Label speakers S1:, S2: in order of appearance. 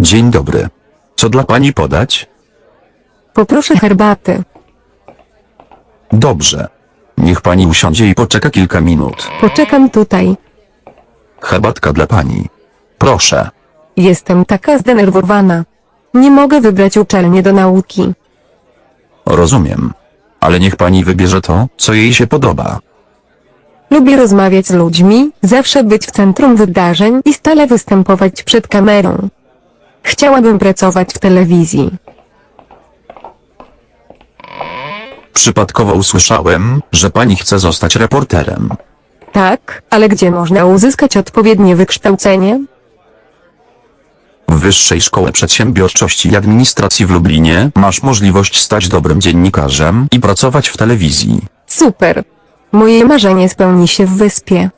S1: Dzień dobry. Co dla pani podać?
S2: Poproszę herbaty.
S1: Dobrze. Niech pani usiądzie i poczeka kilka minut.
S2: Poczekam tutaj.
S1: Herbatka dla pani. Proszę.
S2: Jestem taka zdenerwowana. Nie mogę wybrać uczelnię do nauki.
S1: Rozumiem. Ale niech pani wybierze to, co jej się podoba.
S2: Lubię rozmawiać z ludźmi, zawsze być w centrum wydarzeń i stale występować przed kamerą. Chciałabym pracować w telewizji.
S1: Przypadkowo usłyszałem, że pani chce zostać reporterem.
S2: Tak, ale gdzie można uzyskać odpowiednie wykształcenie?
S1: W Wyższej Szkole Przedsiębiorczości i Administracji w Lublinie masz możliwość stać dobrym dziennikarzem i pracować w telewizji.
S2: Super. Moje marzenie spełni się w wyspie.